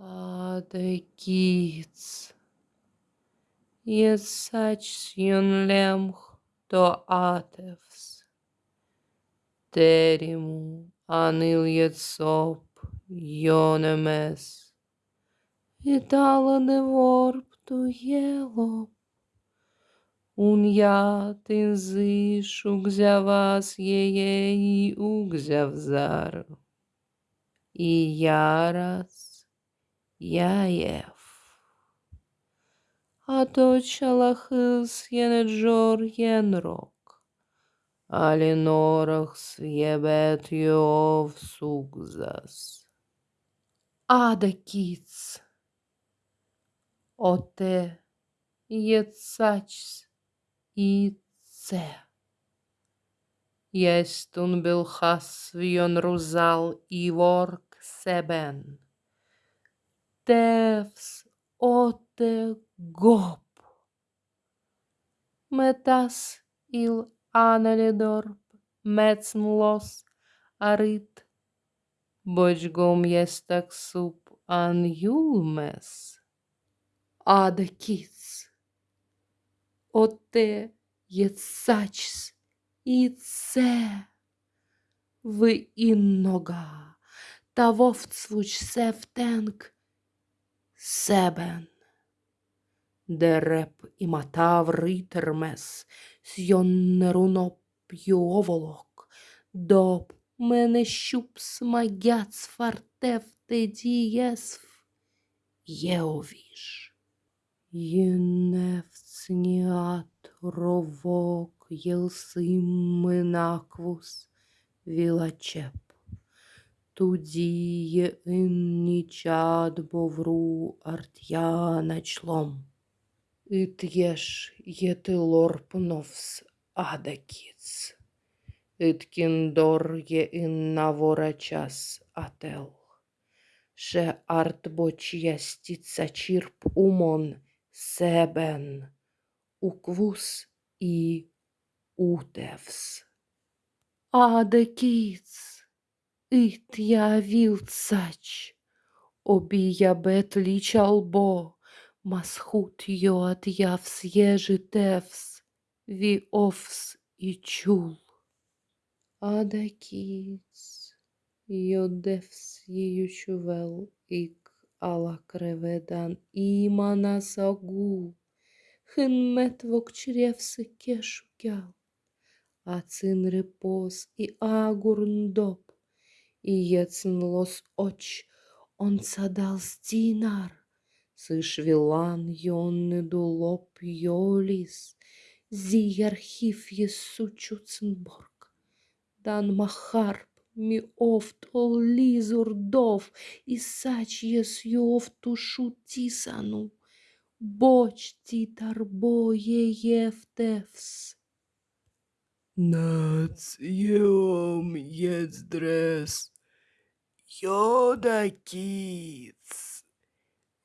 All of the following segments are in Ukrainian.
Ah, the kids. Iesačsjun lemh to atevs. Terimu aniljet sop jonemes. Itala de vorp tu. Un ja tin ziš ugzjavas jeje i. I jaras jajev. A to čalahis jenedžor jenrok. Alinorach sjebet jov sugzas. Ada kits. Ote jetsachs i це. Єстун білхас вйон рузал і ворк себен. Тевс оте гоп. Метас іл анелідорп, мецн лос арит. Бочгом єстак суп ан юлмес. Ада кіц. Оте єцачс і це ви іннога, та вовцвуч севтенк себен. Дереп і матав ритермес, сьоннеруно п'йоволок, доп мене щуп смагяц фартев те дієсв, єовіш. Єневцніат ровок єлсименаквус вілачеп. Туді є іннічад бовру артяна члом. Іт'єш єтилорпновс адакіц. Іткіндор є інна ворачас ател. Ше артбоч ястіца чірп умон – Себен, Уквус і Утевс. Адекіц, It ja vilt sać, obija bet liča lbo, mas hut jo atjavs ježi tevs, vi ofs i čul. Adakits, jo devs jejušu vel ik ala krevedan imana sagu, hın metvok çrevsi keşu gel, acin repos i agurn dop, и ецн лос оч, он садал стинар, сыш вилан йонны дулоп йолис, зи архив есучуцнборг, дан махар mi oft ol lizur dov, i sacies joft tu šutisanu, boč titar boje jeftevs. Nac jom jezdres, joda kic,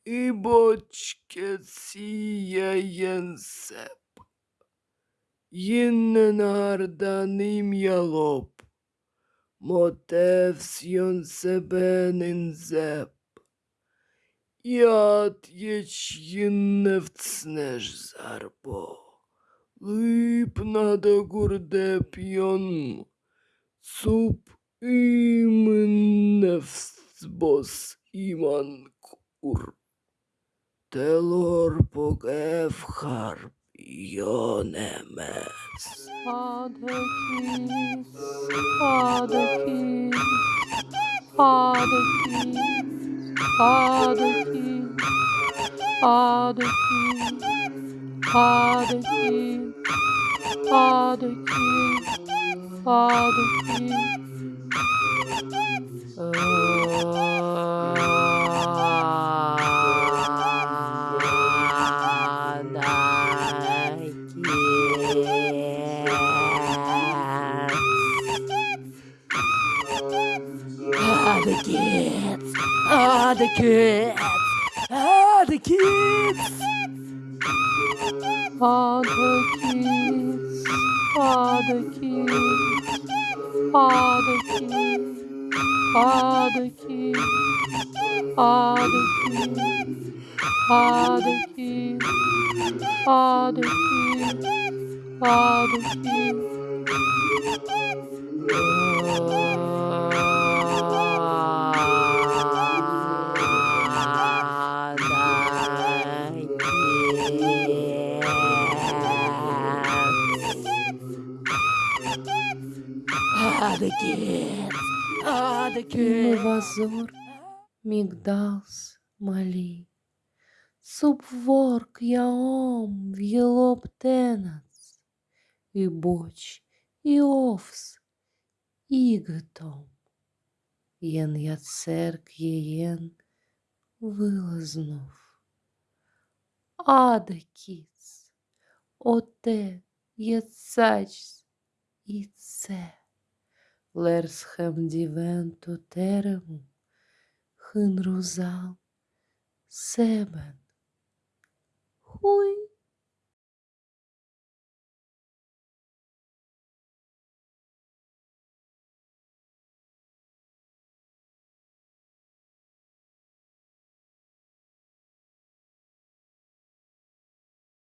i bočke sija jensep, jinnen ardanim jalop. Мотевсьон себен інзеп. Зарбо. Лип надо гурдепьон. Суп именневсбос иман кур. Телор погев харп йонемес. Other keys, other keys, other Father King, Father King, Father King. Ah, the kids! Ah, the kids! Ah, the kids! Father, kids, Father, please. Father, please. Father, kids, Father, please. Father, please. Father, kids, Father, please. kids. kids. Other Мивазор, мигдалс, мали. Субворк яом в'єлоптенац. І боч, і овс, ігтом. Єн яцерк єєн вилазнув. Аде кіц, оте єцач і це. Лерсхем дівенту терему, хинрузал, себен. Хуй